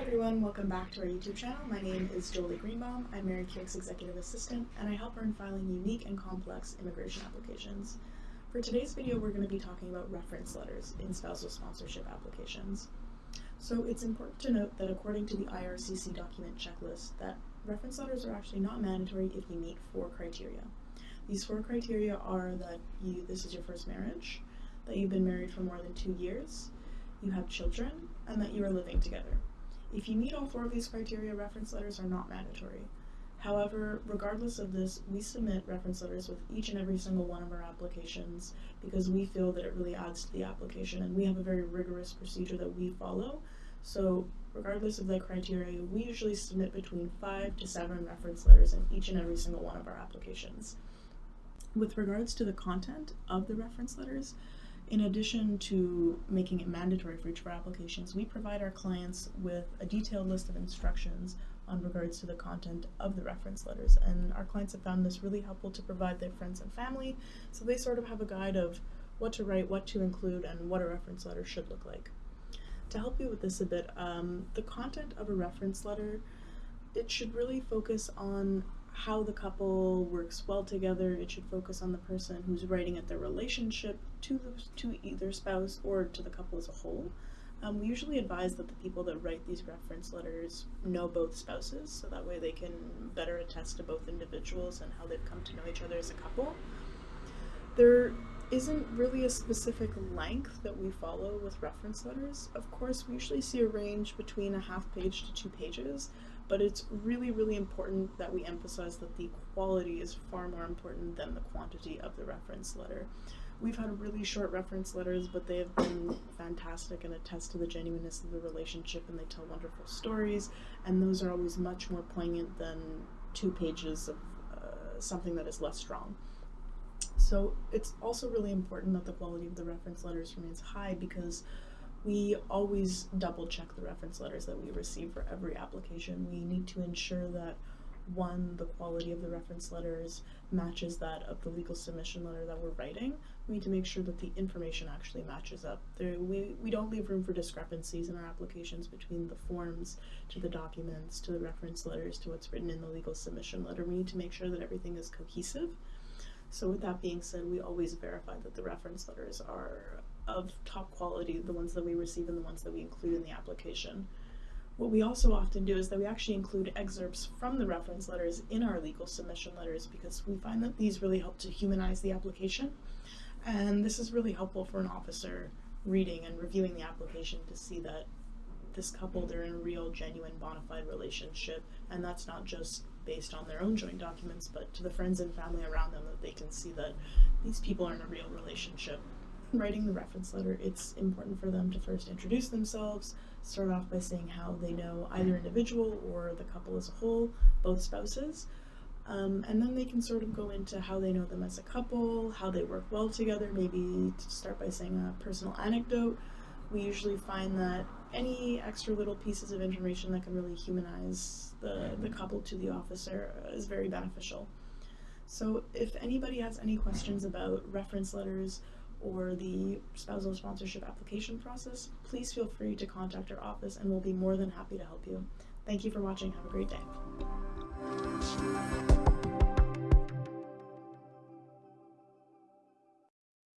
everyone, welcome back to our YouTube channel. My name is Jolie Greenbaum. I'm Mary Keyork's executive assistant, and I help her in filing unique and complex immigration applications. For today's video, we're going to be talking about reference letters in spousal sponsorship applications. So it's important to note that according to the IRCC document checklist, that reference letters are actually not mandatory if you meet four criteria. These four criteria are that you this is your first marriage, that you've been married for more than two years, you have children, and that you are living together. If you meet all four of these criteria, reference letters are not mandatory. However, regardless of this, we submit reference letters with each and every single one of our applications because we feel that it really adds to the application and we have a very rigorous procedure that we follow. So regardless of the criteria, we usually submit between five to seven reference letters in each and every single one of our applications. With regards to the content of the reference letters, in addition to making it mandatory for each of our applications, we provide our clients with a detailed list of instructions on regards to the content of the reference letters. And our clients have found this really helpful to provide their friends and family, so they sort of have a guide of what to write, what to include, and what a reference letter should look like. To help you with this a bit, um, the content of a reference letter, it should really focus on how the couple works well together. It should focus on the person who's writing at their relationship to the, to either spouse or to the couple as a whole. Um, we usually advise that the people that write these reference letters know both spouses, so that way they can better attest to both individuals and how they've come to know each other as a couple. There isn't really a specific length that we follow with reference letters. Of course, we usually see a range between a half page to two pages, but it's really, really important that we emphasize that the quality is far more important than the quantity of the reference letter. We've had really short reference letters, but they have been fantastic and attest to the genuineness of the relationship and they tell wonderful stories, and those are always much more poignant than two pages of uh, something that is less strong. So it's also really important that the quality of the reference letters remains high because we always double check the reference letters that we receive for every application. We need to ensure that one, the quality of the reference letters matches that of the legal submission letter that we're writing. We need to make sure that the information actually matches up. There, we, we don't leave room for discrepancies in our applications between the forms to the documents to the reference letters to what's written in the legal submission letter. We need to make sure that everything is cohesive. So with that being said, we always verify that the reference letters are of top quality, the ones that we receive and the ones that we include in the application. What we also often do is that we actually include excerpts from the reference letters in our legal submission letters because we find that these really help to humanize the application. And this is really helpful for an officer reading and reviewing the application to see that this couple, they're in a real, genuine, bona fide relationship, and that's not just based on their own joint documents, but to the friends and family around them that they can see that these people are in a real relationship writing the reference letter, it's important for them to first introduce themselves, start off by saying how they know either individual or the couple as a whole, both spouses, um, and then they can sort of go into how they know them as a couple, how they work well together, maybe to start by saying a personal anecdote. We usually find that any extra little pieces of information that can really humanize the, the couple to the officer is very beneficial. So if anybody has any questions about reference letters or the spousal sponsorship application process, please feel free to contact our office and we'll be more than happy to help you. Thank you for watching. Have a great day.